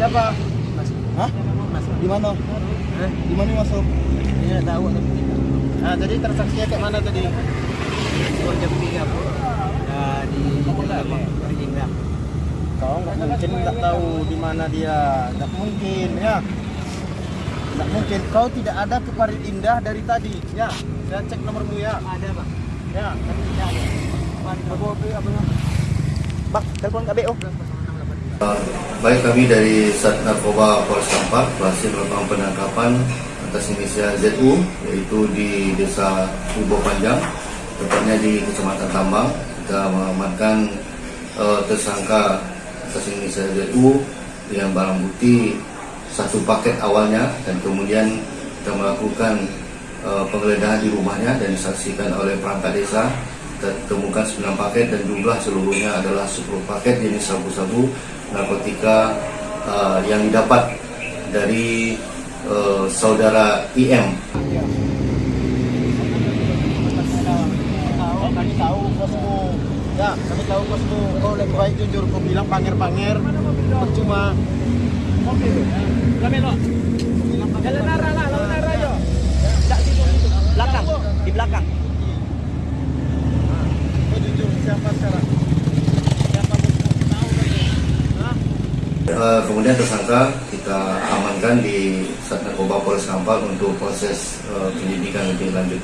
Siapa? Hah? Di mana? Eh, Di mana masuk? ini nggak tahu Nah, jadi transaksinya kayak mana tadi? Bogor jam 3 bu. Nah, di Indah. Kau nggak mungkin nggak tahu di mana dia. Nggak mungkin ya. Nggak mungkin. Kau tidak ada ke Parit Indah dari tadi. Ya, saya cek nomormu ya. Ada bang. Ya. Tapi tidak ada. Bawa ke apa namanya? Telepon KBO. Baik kami dari Sat Narkoba Polres Kampar berhasil melakukan penangkapan atas inisial ZU yaitu di Desa Kubo Panjang tepatnya di Kecamatan Tambang kita mengamankan eh, tersangka atas inisial ZU dengan barang bukti satu paket awalnya dan kemudian kita melakukan eh, penggeledahan di rumahnya dan disaksikan oleh perangkat desa kita temukan 9 paket dan jumlah seluruhnya adalah 10 paket jenis sabu-sabu narkotika uh, yang didapat dari uh, saudara IM. Kami tahu kosmu. Ya, kami tahu kosmu. Kau lebih baik jujur. Kau bilang panger-panger. Percuma. Jalan arah lah, lawan arah yo. Belakang, di belakang. Hah? Uh, kemudian tersangka kita amankan di Sat Narkoba Polres Kampar untuk proses uh, penyidikan lebih lanjut.